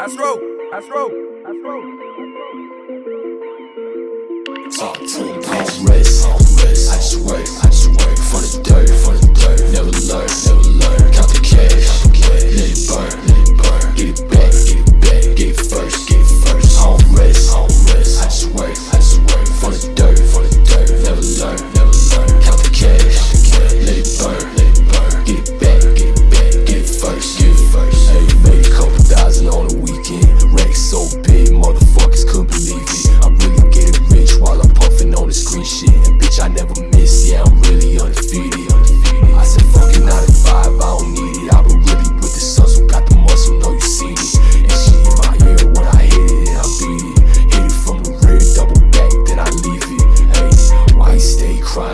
I stroke, I stroke, I stroke. Talk to him,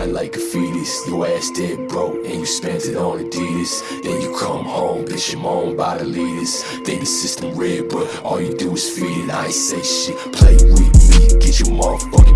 like a fetus. Your ass dead broke and you spent it on Adidas. Then you come home, bitch, you moan by the leaders. Think the system red, but all you do is feed it. I ain't say shit. Play with me, get your motherfucker.